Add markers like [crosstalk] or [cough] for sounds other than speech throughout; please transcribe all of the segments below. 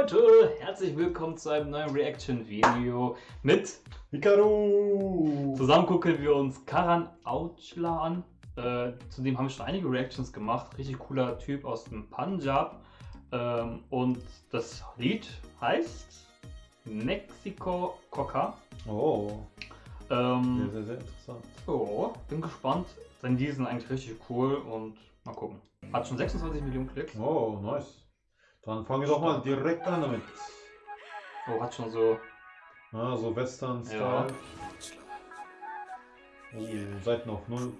Leute, herzlich willkommen zu einem neuen Reaction-Video mit Hikaru! Zusammen gucken wir uns Karan Aujla an. Äh, zudem haben wir schon einige Reactions gemacht. Richtig cooler Typ aus dem Punjab. Ähm, und das Lied heißt Mexico Coca. Oh, Ähm, sehr, sehr, sehr interessant. oh, bin gespannt. Denn die sind eigentlich richtig cool und mal gucken. Hat schon 26 Millionen Klicks. Oh, nice. Dann fangen wir doch mal direkt an damit. Oh, hat schon so. Ja, so Western-Style. Ja. Oh, Seiten auf null.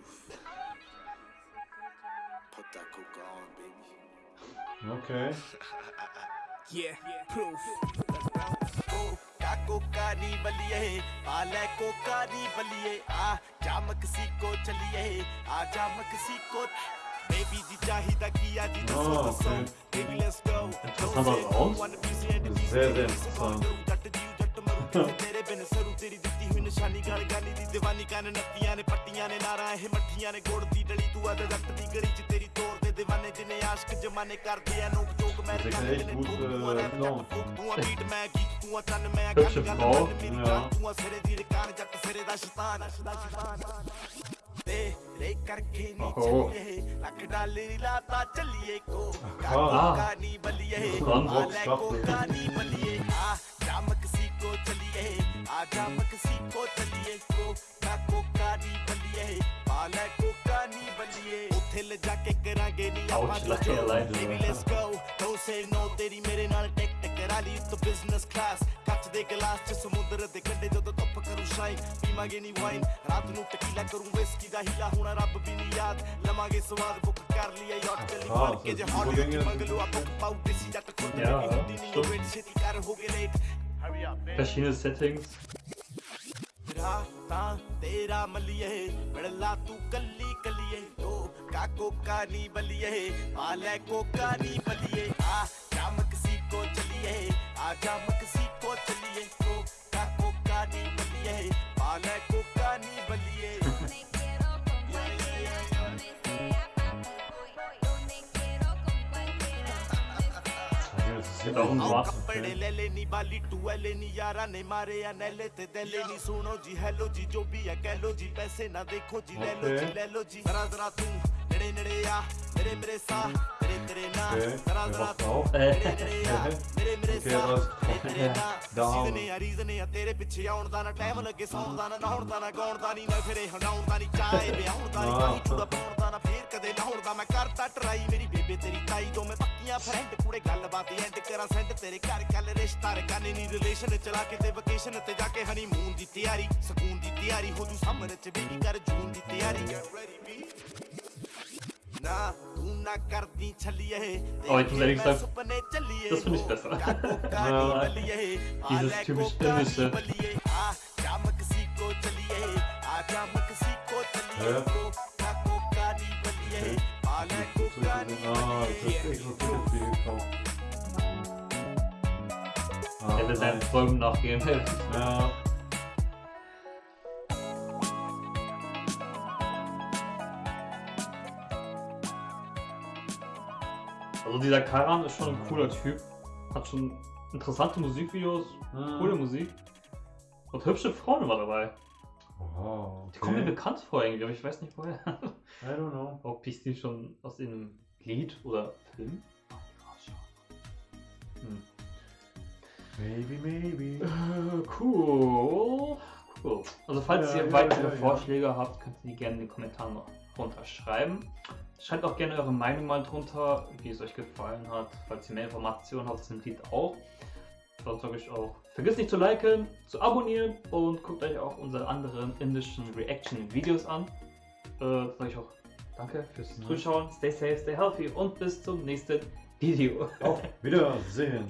Put that coca on, baby. Okay. Yeah, proof. Coca Coca नी बलिए पाले कोका नी बलिए आ जा मक्सिको चलिए आ जा Mexico baby जी चाहिदा किया जी Oh, okay. Interessant aus. Sehr, sehr interessant. Hübsche Frau, ja. ਜਾਨ ਤੂੰ ਆ ਸਿਰੇ ਦੀ ਰਕਾਨ ਜੱਟ ਸਿਰੇ ਦਾ ਸ਼ੈਤਾਨ ਦਾ ਸ਼ੈਤਾਨ ਤੇਰੇ ਕਰਕੇ ਨੀ ਓਹੋ। ਚੱਲੀਏ ਲੱਖ ਡਾਲਰ ਲਾਤਾ ਚੱਲੀਏ ਕੋ Ah. ਕੋਕਾ ਨੀ ਬਲੀਏ Dann ਆਲੇ Rockstar. ਕੋਕਾ ਨੀ ਬਲੀਏ ਆ ਜਾ ਮਕਸੀਕੋ ਚੱਲੀਏ ਆ ਜਾ ਮਕਸੀਕੋ ਚੱਲੀਏ ਕੋਕਾ ਕੋਕਾ ਨੀ ਬਲੀਏ ਆਲੇ ਕੋਕਾ ਨੀ ਬਲੀਏ ਉੱਥੇ ਲਿਜਾ ਕੇ ਕਰਾਂਗੇ ਨੀ ਆਪਾਂ Ouch, ਲੱਗੇ line Baby let's go don't say no ਤੇਰੀ ਮੇਰੇ ਨਾਲ ਟਿਕ ਟਿਕ ਕਰਾ ਲਈ ਉੱਤੋਂ ਬਿਜ਼ਨਸ ਕਲਾਸ ਕੱਚ ਦੇ ਗਲਾਸ ਚ ਸਮੁੰਦਰ ਦੇ ਕੰਢੇ ਜਦੋਂ ਧੁੱਪ ਕਰੂ ਸ਼ਾਈਨ ਪੀਵਾਂਗੇ ਨੀ ਵਾਈਨ ਰਾਤ ਨੂੰ ਟਕੀਲਾ ਕਰੂੰ ਵਿਸਕੀ ਦਾ ਹੀਲਾ ਹੁਣ ਰੱਬ ਵੀ ਨਹੀਂ ਯਾਦ ਲਵਾਂਗੇ ਸਵਾਦ ਬੁੱਕ ਕਰ ਲਿਆ ਯਾਟ ਚੱਲੀ ਹਾਂ, ਮਾਰ ਕੇ ਜੇ ਸੱਚੀ ਹੌਲੀ ਬੋਲੇਂਗੇ। ਮੰਗ ਲਓ ਆਪਾਂ ਪਾਉ ਦੇਸੀ ਜੱਟ ਖੁਦ Ja, ਨਹੀਂ ਹੁੰਦੀ ਨਹੀਂ stimmt. ਵੇਟ ਛੇਤੀ ਕਰ ਹੋ ਗਏ late hurry up man Verschiedene Settings. ਰਾਤਾਂ ਤੇਰਾ ਮਲੀਏ ਬੜਲਾ ਤੂੰ ਕੱਲੀ ਕੱਲੀਏ ਓ ਕਾਕੋ ਕਾਨੀ ਬਲੀਏ ਆ ਲੈ ਕੋਕਾ ਨੀ ਬਲੀਏ ਆ ਜਾ ਮਕਸੀਕੋ ਚਲੀਏ ਆ ਜਾ ਮਕਸੀਕੋ ਚਲੀਏ ਓ ਕਾਕੋ ਕਾਨੀ ਬਲੀਏ ਆ ਆਓ was. ਕੱਪੜੇ ਲੈ ਲੈ ਨੀ ਬਾਲੀ ਟੂਐਲੇ ਨੀ ਯਾਰਾਂ ਨੇ ਮਾਰੇ ਆ ਨੈਲੇ ਤੇ ਦੈਲੇ ਨੀ ਸੁਣੋ ਜੀ ਹੈਲੋ ਜੀ ਜੋ ਵੀ ਹੈ ਕਹਿ ਲੋ ਜੀ ਪੈਸੇ ਨਾ ਦੇਖੋ ਜੀ ਲੈ ਲੋ ਜੀ Okay. ਲੈ ਲੋ ਜੀ ਜ਼ਰਾ ਜ਼ਰਾ ਤੂੰ ਨੇੜੇ ਨੇੜੇ ਆ ਮੇਰੇ ਮੇਰੇ ਸਾਹ ਤੇਰੇ ਤੇਰੇ ਨਾ Okay, ਜ਼ਰਾ wer ਜ਼ਰਾ macht ਤੂੰ auf? ਨੇੜੇ ਨੇੜੇ ਆ ਮੇਰੇ ਮੇਰੇ Okay, ਸਾਹ was- ਤੇਰੇ ਤੇਰੇ ਨਾ Down. ਸੀਜ਼ਨੇ ਆ ਰੀਜ਼ਨੇ ਆ ਤੇਰੇ ਪਿੱਛੇ ਆਉਣ ਦਾ ਨਾ ਟਾਈਮ ਲੱਗੇ ਸੌਣ ਦਾ ਨਾ ਨਹਾਉਣ ਦਾ ਨਾ ਗਾਉਣ ਦਾ ਨਹੀਂ ਨਾ ਫਿਰੇ ਹੰਡਾਉਣ ਦਾ ਨਹੀਂ ਚਾਹੇ ਵਿਆਹੁਣ ਦਾ ਨਹੀਂ ਹਾਂ। ਪਾਣੀ ਚੂੜਾ ਪਾਉਣ ਦਾ ਨਾ ਫੇਰ ਕਦੇ ਲਾਉਣ ਦਾ ਮੈਂ ਕਰਦਾ ਟਰਾਈ ਮੇਰੀ ਬੇਬੇ ਤੇਰੀ ਤਾਈ ਦੋ ਮੈਂ ਪੱਕੀਆਂ ਫਰੈਂਡ ਕੁੜੇ ਗੱਲਬਾਤ ਐਂਡ ਕਰਾਂ ਸੈਂਡ ਤੇਰੇ ਘਰ ਕੱਲ ਰਿਸ਼ਤਾ ਰਕਾਨੇ ਨਹੀਂ ਰਿਲੇਸ਼ਨ ਚਲਾ ਕੇ ਤੇ ਵਕੇਸ਼ਨ ਤੇ ਜਾ ਕੇ ਹਨੀਮੂਨ ਦੀ ਤਿਆਰੀ ਸਕੂਨ ਦੀ ਤਿਆਰੀ ਹੋ ਜੂ ਸਮਰ ਚ ਬੇਬੀ ਕਰ ਜੂਨ ਦੀ ਤਿਆਰੀ Get ready, B. ਨਾ ਤੂੰ ਨਾ ਕਰਦੀ ਛੱਲੀਏ Oh, ich muss ehrlich sagen, ਸੁਪਨੇ ਚੱਲੀਏ das finde ich besser. ਕਾਨੀ Ja, ਬਲੀਏ dieses typisch Indische. Will seinen. Träumen nachgehen. Ja. Also dieser Karan ist schon ein cooler Typ. Hat schon interessante Musikvideos, Ah. coole Musik. Und hübsche Frauen immer dabei. Wow, Die kommen mir okay. bekannt vor irgendwie, aber ich weiß nicht woher. I don't know. Ob ich die schon aus einem Lied oder Film? Maybe, maybe. Äh, cool. Cool. Also falls Ja, ihr ja, weitere ja. Vorschläge habt, könnt ihr die gerne in die Kommentare noch drunter schreiben. Schreibt auch gerne eure Meinung mal drunter, wie es euch gefallen hat. Falls ihr mehr Informationen habt zum Lied auch. Sonst sage ich auch, vergesst nicht zu liken, zu abonnieren und guckt euch auch unsere anderen indischen Reaction-Videos an. Äh, sage ich auch danke fürs Ja. Zuschauen. Stay safe, stay healthy und bis zum nächsten Video. Auf [laughs] Wiedersehen.